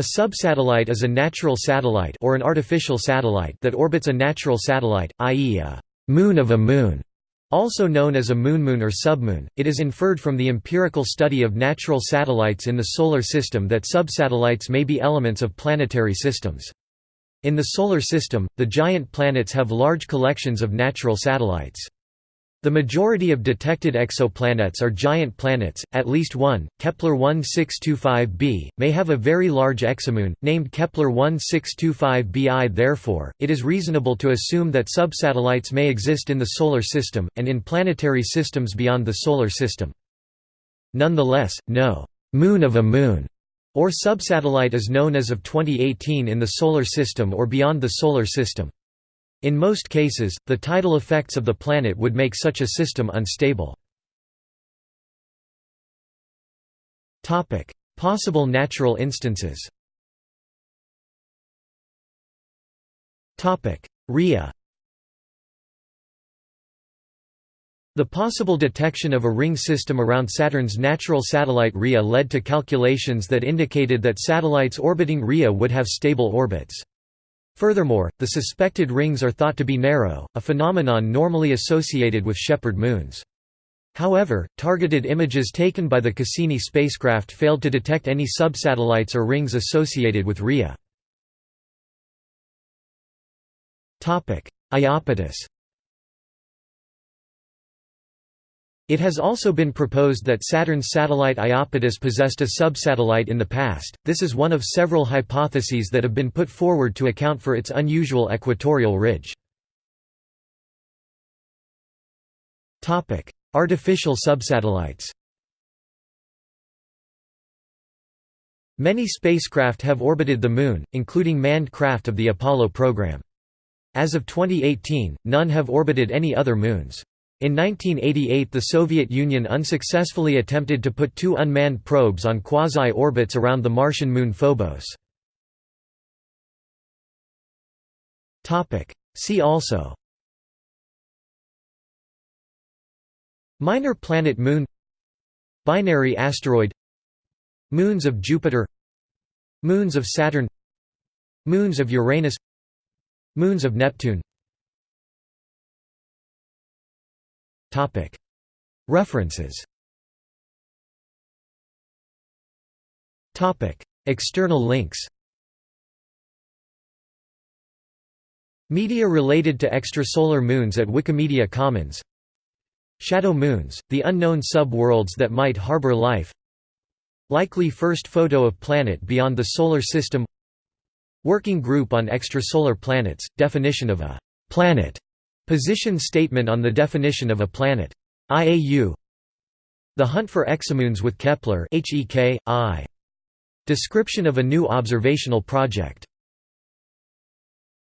A subsatellite is a natural satellite or an artificial satellite that orbits a natural satellite, i.e. a moon of a moon. Also known as a moonmoon or submoon, it is inferred from the empirical study of natural satellites in the Solar System that subsatellites may be elements of planetary systems. In the Solar System, the giant planets have large collections of natural satellites. The majority of detected exoplanets are giant planets, at least one, Kepler 1625b, may have a very large exomoon, named Kepler 1625bi therefore, it is reasonable to assume that subsatellites may exist in the Solar System, and in planetary systems beyond the Solar System. Nonetheless, no «moon of a moon» or subsatellite is known as of 2018 in the Solar System or beyond the Solar System. In most cases, the tidal effects of the planet would make such a system unstable. Possible natural instances Rhea The possible detection of a ring system around Saturn's natural satellite Rhea led to calculations that indicated that satellites orbiting Rhea would have stable orbits. Furthermore, the suspected rings are thought to be narrow, a phenomenon normally associated with shepherd moons. However, targeted images taken by the Cassini spacecraft failed to detect any subsatellites or rings associated with Rhea. Iapetus It has also been proposed that Saturn's satellite Iapetus possessed a subsatellite in the past. This is one of several hypotheses that have been put forward to account for its unusual equatorial ridge. Topic: Artificial subsatellites. Many spacecraft have orbited the Moon, including manned craft of the Apollo program. As of 2018, none have orbited any other moons. In 1988 the Soviet Union unsuccessfully attempted to put two unmanned probes on quasi-orbits around the Martian moon Phobos. See also Minor planet Moon Binary asteroid Moons of Jupiter Moons of Saturn Moons of Uranus Moons of Neptune References. External links. Media related to extrasolar moons at Wikimedia Commons. Shadow moons, the unknown sub-worlds that might harbor life. Likely first photo of planet beyond the Solar System. Working Group on Extrasolar Planets, definition of a «planet» Position statement on the definition of a planet. IAU The Hunt for Exomoons with Kepler Description of a new observational project